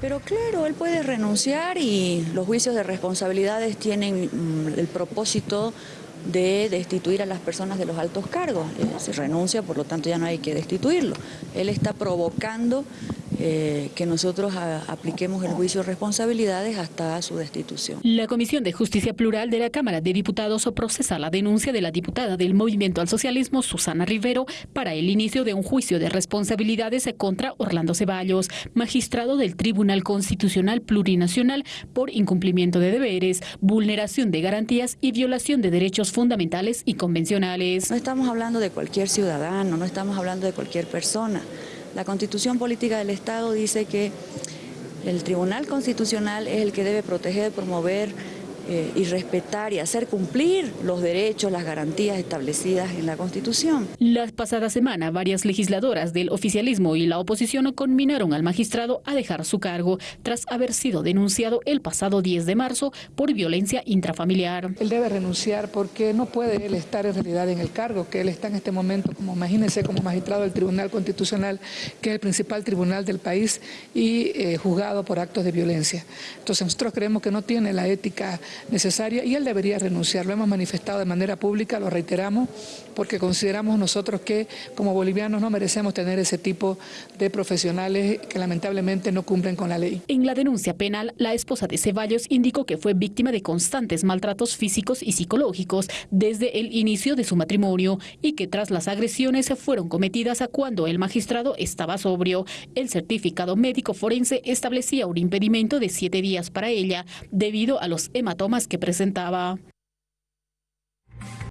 Pero claro, él puede renunciar y los juicios de responsabilidades tienen mm, el propósito de destituir a las personas de los altos cargos. Eh, se renuncia, por lo tanto ya no hay que destituirlo. Él está provocando eh, que nosotros apliquemos el juicio de responsabilidades hasta su destitución. La Comisión de Justicia Plural de la Cámara de Diputados procesa la denuncia de la diputada del Movimiento al Socialismo, Susana Rivero, para el inicio de un juicio de responsabilidades contra Orlando Ceballos, magistrado del Tribunal Constitucional Plurinacional por incumplimiento de deberes, vulneración de garantías y violación de derechos fundamentales y convencionales. No estamos hablando de cualquier ciudadano, no estamos hablando de cualquier persona. La Constitución Política del Estado dice que el Tribunal Constitucional es el que debe proteger, promover eh, y respetar y hacer cumplir los derechos, las garantías establecidas en la Constitución. La pasada semana, varias legisladoras del oficialismo y la oposición conminaron al magistrado a dejar su cargo tras haber sido denunciado el pasado 10 de marzo por violencia intrafamiliar. Él debe renunciar porque no puede él estar en realidad en el cargo que él está en este momento, como imagínense, como magistrado del Tribunal Constitucional, que es el principal tribunal del país y eh, juzgado por actos de violencia. Entonces nosotros creemos que no tiene la ética necesaria y él debería renunciar. Lo hemos manifestado de manera pública, lo reiteramos, porque consideramos nosotros que como bolivianos no merecemos tener ese tipo de profesionales que lamentablemente no cumplen con la ley. En la denuncia penal, la esposa de Ceballos indicó que fue víctima de constantes maltratos físicos y psicológicos desde el inicio de su matrimonio y que tras las agresiones fueron cometidas a cuando el magistrado estaba sobrio. El certificado médico forense establecía un impedimento de siete días para ella debido a los hematomas que presentaba.